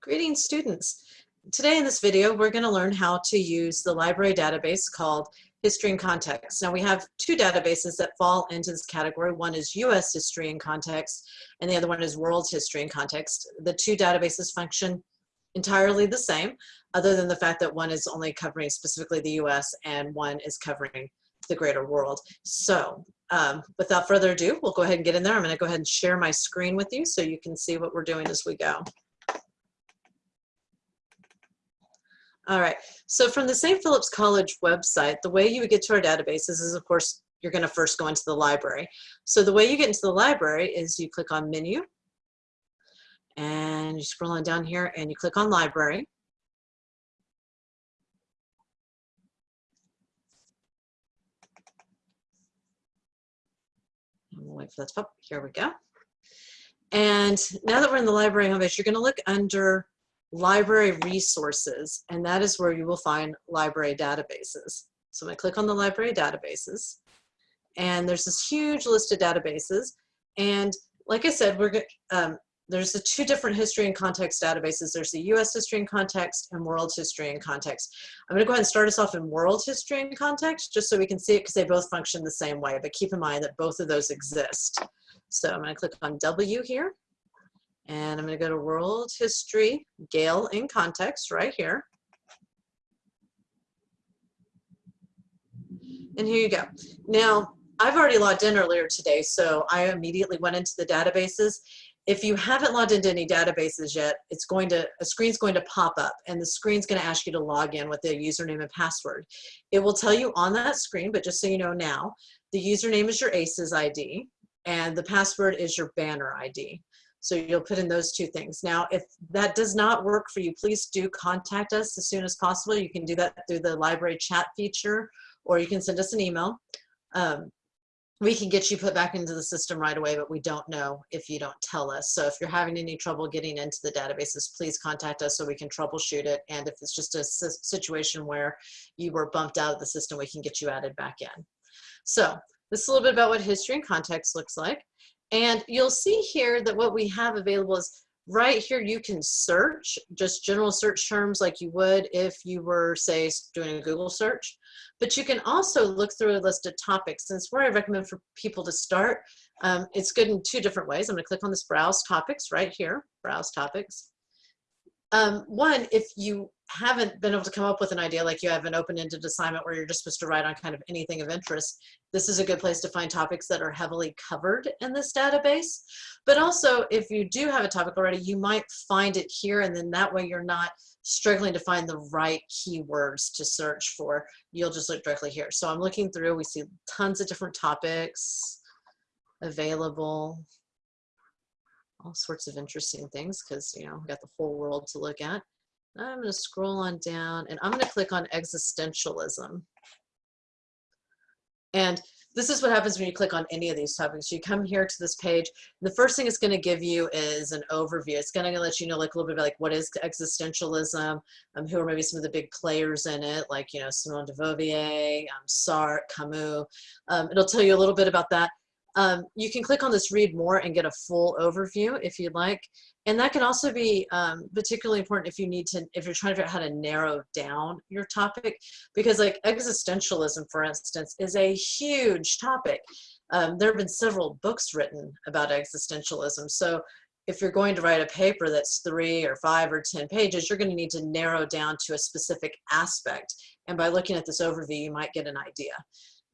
Greetings students. Today in this video we're going to learn how to use the library database called History and Context. Now we have two databases that fall into this category. One is US History and Context and the other one is World History and Context. The two databases function entirely the same other than the fact that one is only covering specifically the US and one is covering the greater world. So um, without further ado, we'll go ahead and get in there. I'm going to go ahead and share my screen with you so you can see what we're doing as we go. All right, so from the St. Philip's College website, the way you would get to our databases is, of course, you're gonna first go into the library. So the way you get into the library is you click on menu, and you scroll on down here and you click on library. Wait for that to pop. Here we go. And now that we're in the library homepage, you're gonna look under library resources, and that is where you will find library databases. So I'm gonna click on the library databases, and there's this huge list of databases. And like I said, we're um, there's the two different history and context databases. There's the US history and context and world history and context. I'm gonna go ahead and start us off in world history and context just so we can see it because they both function the same way, but keep in mind that both of those exist. So I'm gonna click on W here and I'm going to go to World History, Gale in Context right here. And here you go. Now, I've already logged in earlier today, so I immediately went into the databases. If you haven't logged into any databases yet, it's going to, a screen's going to pop up and the screen's going to ask you to log in with the username and password. It will tell you on that screen, but just so you know now, the username is your ACES ID and the password is your banner ID. So you'll put in those two things. Now, if that does not work for you, please do contact us as soon as possible. You can do that through the library chat feature, or you can send us an email. Um, we can get you put back into the system right away, but we don't know if you don't tell us. So if you're having any trouble getting into the databases, please contact us so we can troubleshoot it. And if it's just a situation where you were bumped out of the system, we can get you added back in. So this is a little bit about what history and context looks like. And you'll see here that what we have available is right here you can search just general search terms like you would if you were say doing a Google search. But you can also look through a list of topics. And where I recommend for people to start. Um, it's good in two different ways. I'm gonna click on this browse topics right here browse topics um, one, if you haven't been able to come up with an idea, like you have an open-ended assignment where you're just supposed to write on kind of anything of interest, this is a good place to find topics that are heavily covered in this database. But also, if you do have a topic already, you might find it here, and then that way you're not struggling to find the right keywords to search for. You'll just look directly here. So I'm looking through, we see tons of different topics available all sorts of interesting things because, you know, we've got the whole world to look at. I'm going to scroll on down and I'm going to click on existentialism. And this is what happens when you click on any of these topics. You come here to this page. The first thing it's going to give you is an overview. It's going to let you know like a little bit about like what is existentialism, um, who are maybe some of the big players in it, like you know Simone de Beauvoir, um, Sartre, Camus. Um, it'll tell you a little bit about that. Um, you can click on this read more and get a full overview if you'd like. And that can also be um, particularly important if you need to, if you're trying to figure out how to narrow down your topic, because like existentialism, for instance, is a huge topic. Um, there have been several books written about existentialism. So if you're going to write a paper that's three or five or 10 pages, you're going to need to narrow down to a specific aspect. And by looking at this overview, you might get an idea.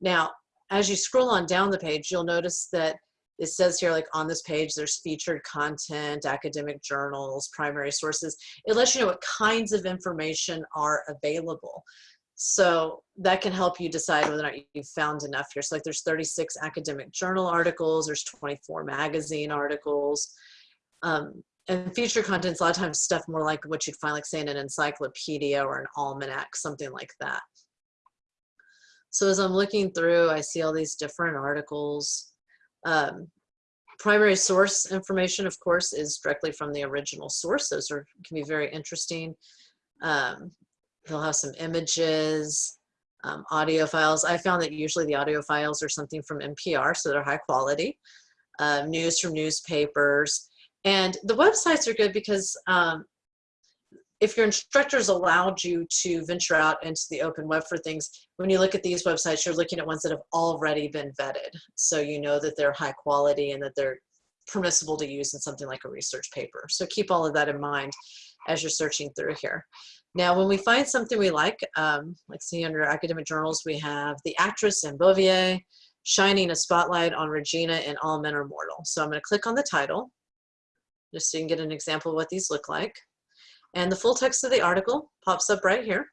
Now, as you scroll on down the page, you'll notice that it says here like on this page there's featured content academic journals primary sources. It lets you know what kinds of information are available. So that can help you decide whether or not you've found enough here. So like there's 36 academic journal articles there's 24 magazine articles. Um, and featured contents a lot of times stuff more like what you'd find like say in an encyclopedia or an almanac something like that so as I'm looking through, I see all these different articles. Um, primary source information, of course, is directly from the original source. Those are, can be very interesting. Um, they'll have some images, um, audio files. I found that usually the audio files are something from NPR, so they're high quality. Uh, news from newspapers. And the websites are good because um, if your instructors allowed you to venture out into the open web for things, when you look at these websites, you're looking at ones that have already been vetted. So you know that they're high quality and that they're permissible to use in something like a research paper. So keep all of that in mind as you're searching through here. Now, when we find something we like, um, like see under academic journals, we have The Actress and Beauvoir, shining a spotlight on Regina and All Men Are Mortal. So I'm gonna click on the title, just so you can get an example of what these look like. And the full text of the article pops up right here.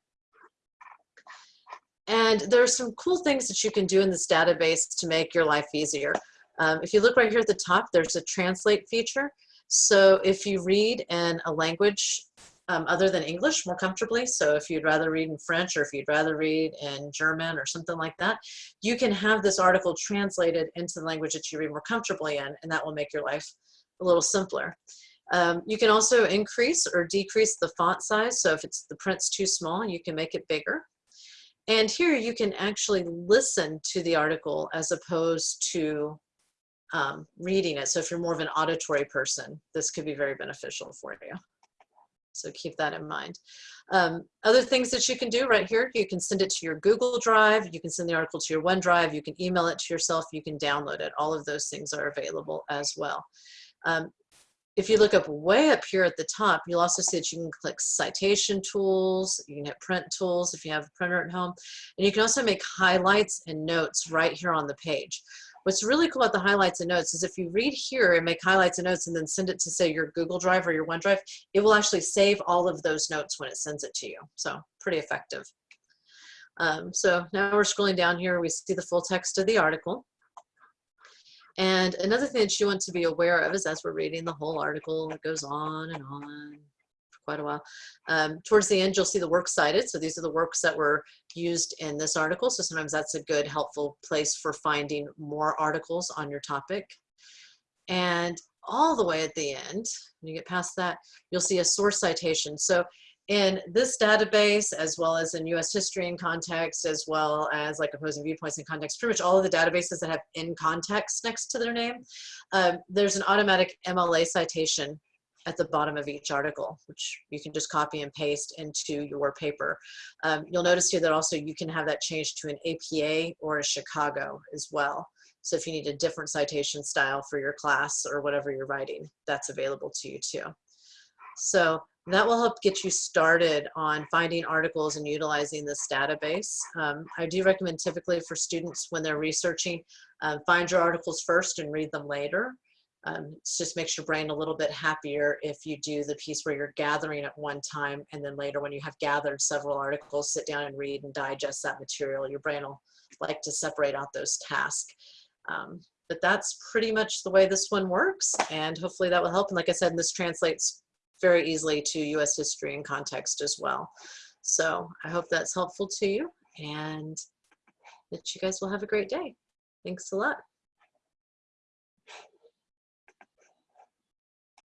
And there's some cool things that you can do in this database to make your life easier. Um, if you look right here at the top, there's a translate feature. So if you read in a language um, other than English more comfortably, so if you'd rather read in French or if you'd rather read in German or something like that, you can have this article translated into the language that you read more comfortably in, and that will make your life a little simpler. Um, you can also increase or decrease the font size. So if it's the print's too small, you can make it bigger. And here you can actually listen to the article as opposed to um, reading it. So if you're more of an auditory person, this could be very beneficial for you. So keep that in mind. Um, other things that you can do right here, you can send it to your Google Drive, you can send the article to your OneDrive, you can email it to yourself, you can download it. All of those things are available as well. Um, if you look up way up here at the top, you'll also see that you can click citation tools, you can hit print tools if you have a printer at home, and you can also make highlights and notes right here on the page. What's really cool about the highlights and notes is if you read here and make highlights and notes and then send it to say your Google Drive or your OneDrive, it will actually save all of those notes when it sends it to you. So pretty effective. Um, so now we're scrolling down here, we see the full text of the article. And another thing that you want to be aware of is as we're reading the whole article, it goes on and on for quite a while. Um, towards the end, you'll see the works cited. So these are the works that were used in this article. So sometimes that's a good, helpful place for finding more articles on your topic. And all the way at the end, when you get past that, you'll see a source citation. So in this database, as well as in US history in context, as well as like opposing viewpoints in context, pretty much all of the databases that have in context next to their name, um, there's an automatic MLA citation at the bottom of each article, which you can just copy and paste into your paper. Um, you'll notice here that also you can have that changed to an APA or a Chicago as well. So if you need a different citation style for your class or whatever you're writing, that's available to you too. So that will help get you started on finding articles and utilizing this database. Um, I do recommend typically for students when they're researching, uh, find your articles first and read them later. Um, it just makes your brain a little bit happier if you do the piece where you're gathering at one time and then later when you have gathered several articles, sit down and read and digest that material. Your brain will like to separate out those tasks. Um, but that's pretty much the way this one works and hopefully that will help. And like I said, this translates very easily to US history and context as well. So I hope that's helpful to you and that you guys will have a great day. Thanks a lot.